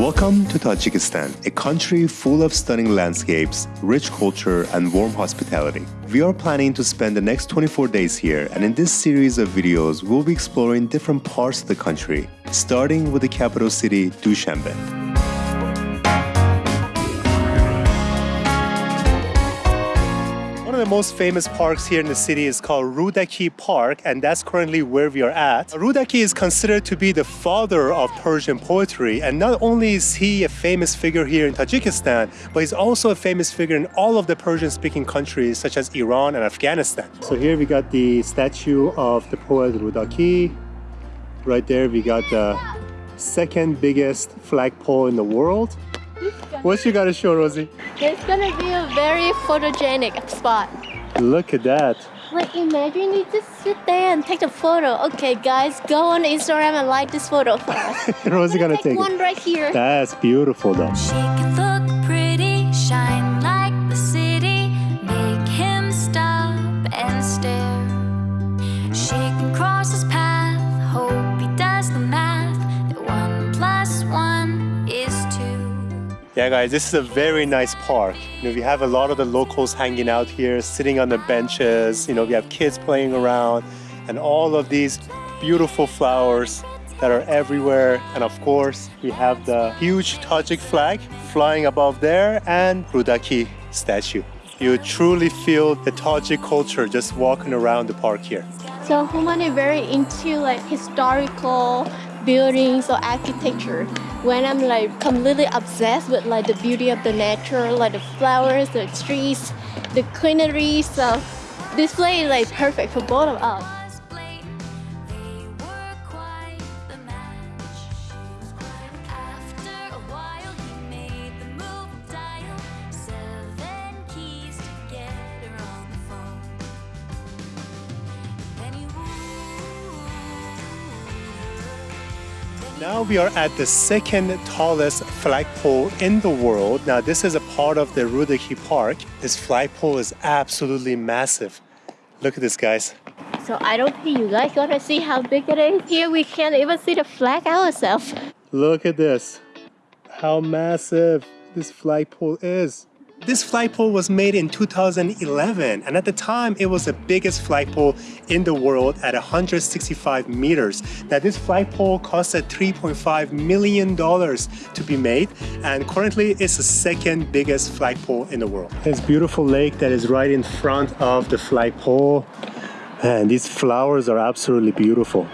Welcome to Tajikistan, a country full of stunning landscapes, rich culture, and warm hospitality. We are planning to spend the next 24 days here, and in this series of videos, we'll be exploring different parts of the country, starting with the capital city, Dushanbe. Of the most famous parks here in the city is called Rudaki Park, and that's currently where we are at. Rudaki is considered to be the father of Persian poetry, and not only is he a famous figure here in Tajikistan, but he's also a famous figure in all of the Persian-speaking countries such as Iran and Afghanistan. So here we got the statue of the poet Rudaki. Right there we got the second biggest flagpole in the world. What you gotta show, Rosie? It's gonna be a very photogenic spot. Look at that. Like imagine you just sit there and take a photo. Okay guys, go on Instagram and like this photo for us. Rosie gonna take, take one right here. That's beautiful though. Yeah guys, this is a very nice park. You know, we have a lot of the locals hanging out here, sitting on the benches. You know, we have kids playing around and all of these beautiful flowers that are everywhere. And of course, we have the huge Tajik flag flying above there and Rudaki statue. You truly feel the Tajik culture just walking around the park here. So Human is very into like historical buildings or architecture when I'm like completely obsessed with like the beauty of the nature, like the flowers, the trees, the greenery. So this place is like perfect for both of us. Now we are at the second tallest flagpole in the world. Now this is a part of the Rudaki Park. This flagpole is absolutely massive. Look at this guys. So I don't think you guys gonna see how big it is. Here we can't even see the flag ourselves. Look at this. How massive this flagpole is. This flagpole was made in 2011 and at the time it was the biggest flagpole in the world at 165 meters. Now this flagpole costed 3.5 million dollars to be made and currently it's the second biggest flagpole in the world. This beautiful lake that is right in front of the flagpole and these flowers are absolutely beautiful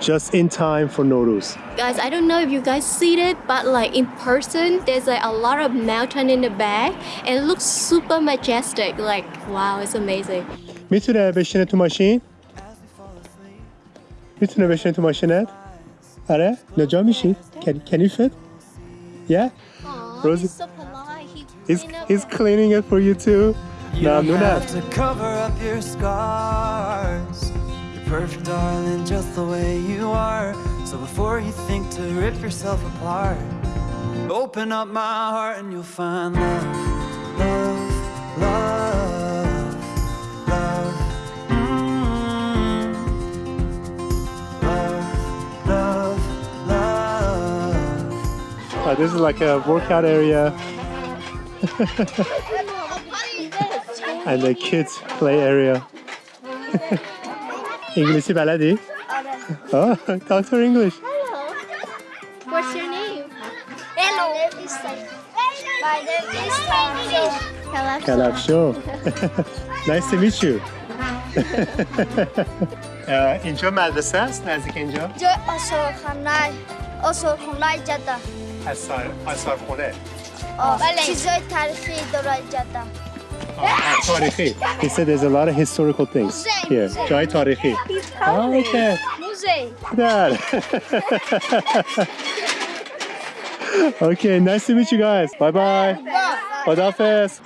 just in time for Nowruz. Guys, I don't know if you guys see it, but like in person, there's like a lot of mountain in the back and it looks super majestic. Like, wow, it's amazing. میتونه بشینه تو ماشین؟ میتونه بشینه تو ماشینت؟ آره؟ نجا میشید؟ Can, can you fit? Yeah? Aww, Rosie? he's so polite. He he's, he's cleaning it for you too. You don't have to cover up your scars perfect, darling, just the way you are. So before you think to rip yourself apart Open up my heart and you'll find love, love, love, love mm. Love, love, love. Uh, This is like a workout area. And the kids play area انگلیسی بلدی؟ آره. oh, talk to English. Hello. What's your name? Hello. My name is Kalafsho Kalafsho Nice to meet you. اینجا مدرسه است؟ نزدیک اینجا؟ اینجا آثارخانه آثارخانه جده آثار خونه بله چیزای تاریخی داره جده Tarihi. He said there's a lot of historical things here. Jai Tarihi. Oh, okay. Muzey. Dad. okay, nice to meet you guys. Bye-bye.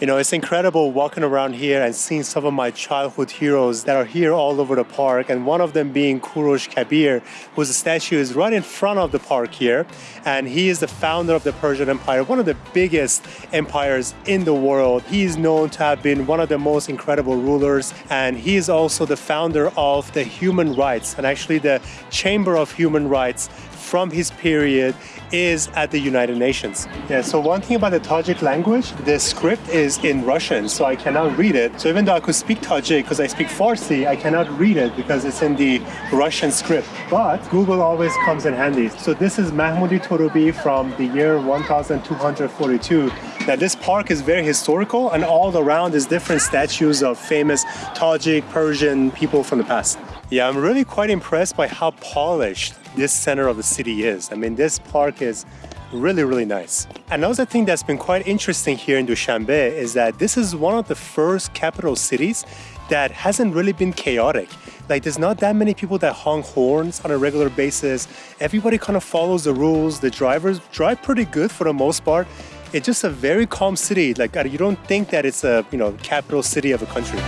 You know, it's incredible walking around here and seeing some of my childhood heroes that are here all over the park. And one of them being Kurosh Kabir, whose statue is right in front of the park here. And he is the founder of the Persian Empire, one of the biggest empires in the world. He is known to have been one of the most incredible rulers. And he is also the founder of the human rights and actually the Chamber of Human Rights from his period is at the United Nations. Yeah, so one thing about the Tajik language, the script is in Russian, so I cannot read it. So even though I could speak Tajik because I speak Farsi, I cannot read it because it's in the Russian script. But Google always comes in handy. So this is Mahmudi Torubi from the year 1242. Now this park is very historical and all around is different statues of famous Tajik, Persian people from the past. Yeah, I'm really quite impressed by how polished this center of the city is. I mean, this park is really, really nice. Another thing that's been quite interesting here in Dushanbe is that this is one of the first capital cities that hasn't really been chaotic. Like there's not that many people that honk horns on a regular basis. Everybody kind of follows the rules. The drivers drive pretty good for the most part. It's just a very calm city. Like you don't think that it's a, you know, capital city of a country.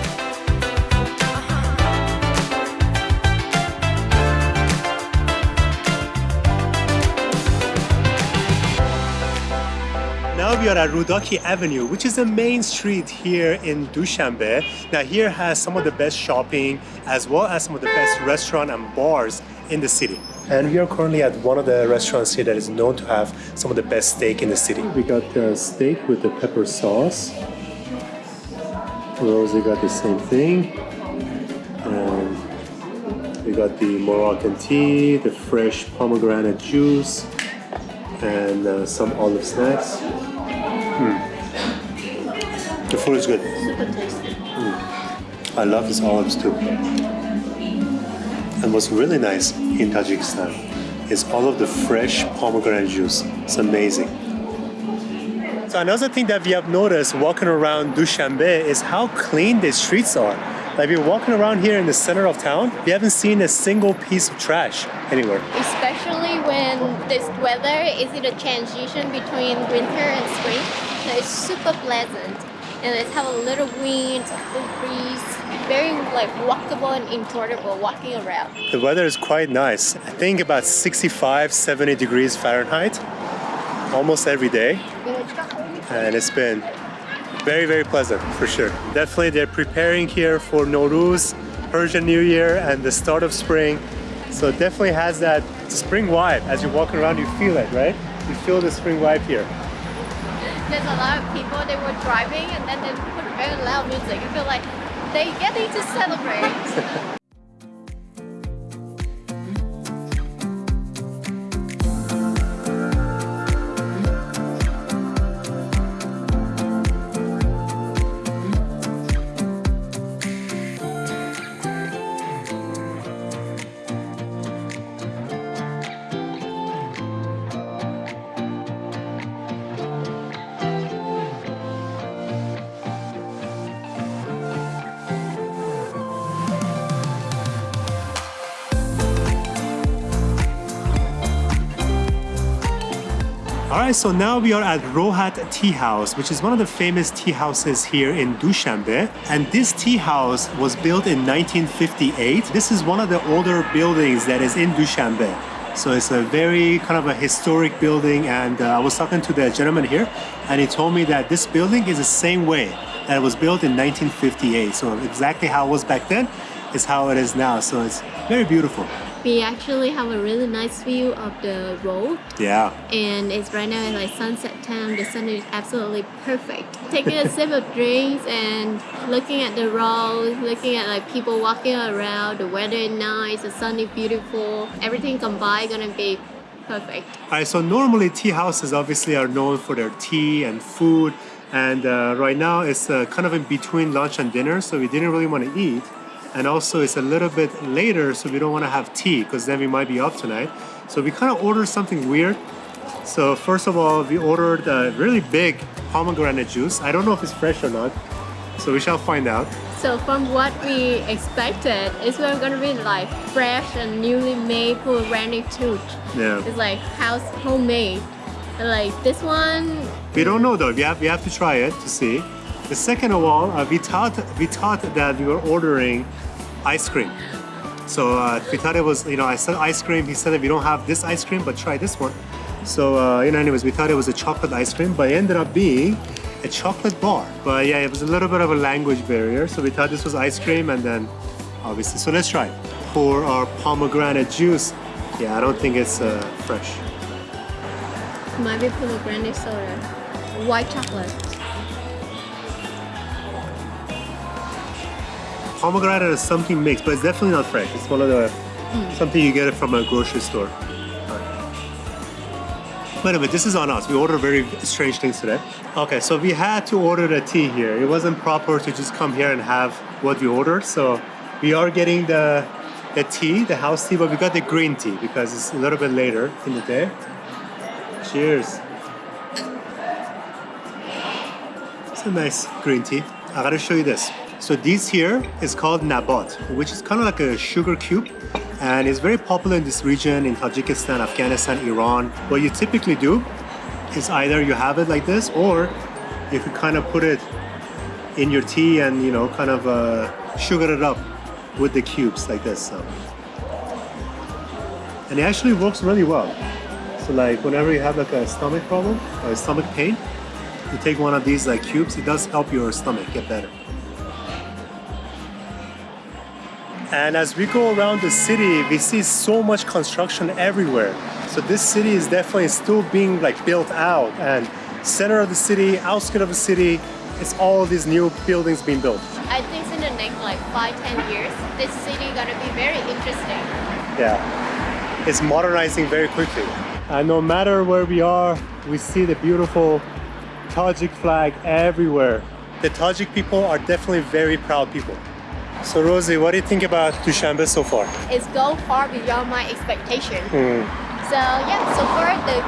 We are at Rudaki Avenue, which is the main street here in Dushanbe. Now here has some of the best shopping as well as some of the best restaurant and bars in the city. And we are currently at one of the restaurants here that is known to have some of the best steak in the city. We got the steak with the pepper sauce. We also got the same thing. And we got the Moroccan tea, the fresh pomegranate juice, and uh, some olive snacks. Mm. The food is good. Super tasty. I love these olives too. And what's really nice in Tajikistan is all of the fresh pomegranate juice. It's amazing. So another thing that we have noticed walking around Dushanbe is how clean the streets are. Like we're walking around here in the center of town, we haven't seen a single piece of trash anywhere. Especially when this weather is in a transition between winter and spring. So it's super pleasant. And it have a little wind, a cool breeze, very like walkable and enjoyable walking around. The weather is quite nice. I think about 65, 70 degrees Fahrenheit almost every day. And it's been very, very pleasant for sure. Definitely they're preparing here for Nowruz, Persian New Year and the start of spring. So it definitely has that spring vibe. As you're walking around, you feel it, right? You feel the spring vibe here. There's a lot of people, they were driving and then they put very loud music. I feel like they're getting to celebrate. Right, so now we are at Rohat Tea House, which is one of the famous tea houses here in Dushanbe. And this tea house was built in 1958. This is one of the older buildings that is in Dushanbe. So it's a very kind of a historic building. And uh, I was talking to the gentleman here, and he told me that this building is the same way that it was built in 1958. So exactly how it was back then is how it is now. So it's very beautiful. We actually have a really nice view of the road Yeah. and it's right now it's like sunset time. The sun is absolutely perfect. Taking a sip of drinks and looking at the road, looking at like people walking around, the weather is nice, the sun is beautiful, everything combined gonna be perfect. All right, so normally tea houses obviously are known for their tea and food. And uh, right now it's uh, kind of in between lunch and dinner, so we didn't really want to eat. And also it's a little bit later, so we don't want to have tea because then we might be up tonight. So we kind of ordered something weird. So first of all, we ordered a really big pomegranate juice. I don't know if it's fresh or not, so we shall find out. So from what we expected, it's gonna be like fresh and newly made pomegranate juice. Yeah. It's like house homemade. Like this one, We don't know though. We have we have to try it to see. The second of all, uh, we thought we thought that we were ordering ice cream. So uh, we thought it was you know I said ice cream. He said that we don't have this ice cream, but try this one. So uh, you know, anyways, we thought it was a chocolate ice cream, but it ended up being a chocolate bar. But yeah, it was a little bit of a language barrier. So we thought this was ice cream, and then obviously, so let's try. Pour our pomegranate juice Yeah, I don't think it's uh, fresh. Might be pomegranate soda. White chocolate. Pomegranate is something mixed, but it's definitely not fresh. It's one of the hmm. something you get it from a grocery store. Wait a minute, this is on us. We ordered very strange things today. Okay, so we had to order the tea here. It wasn't proper to just come here and have what we ordered. So we are getting the the tea, the house tea, but we got the green tea because it's a little bit later in the day. Cheers. It's a nice green tea. I gotta show you this. So this here is called nabat, which is kind of like a sugar cube and it's very popular in this region in Tajikistan, Afghanistan, Iran. What you typically do is either you have it like this or you could kind of put it in your tea and you know kind of uh, sugar it up with the cubes like this. So. And it actually works really well. So like whenever you have like a stomach problem or a stomach pain, you take one of these like cubes, it does help your stomach get better. And as we go around the city, we see so much construction everywhere. So this city is definitely still being like built out and center of the city, outskirts of the city, it's all these new buildings being built. I think in the next like five, ten years, this city is gonna be very interesting. Yeah, it's modernizing very quickly. And no matter where we are, we see the beautiful Tajik flag everywhere. The Tajik people are definitely very proud people. So Rosie, what do you think about Dushanbe so far? It's go far beyond my expectation. Hmm. So yeah, so far the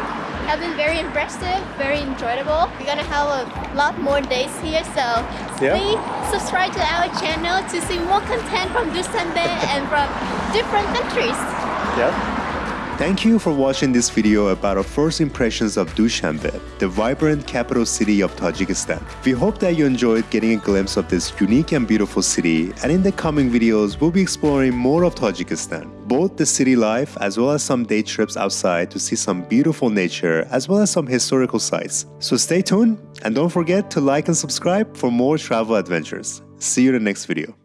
have been very impressive, very enjoyable. We're gonna have a lot more days here, so please subscribe to our channel to see more content from Dushanbe and from different countries. Yeah. Thank you for watching this video about our first impressions of Dushanbe, the vibrant capital city of Tajikistan. We hope that you enjoyed getting a glimpse of this unique and beautiful city, and in the coming videos, we'll be exploring more of Tajikistan, both the city life as well as some day trips outside to see some beautiful nature as well as some historical sites. So stay tuned and don't forget to like and subscribe for more travel adventures. See you in the next video.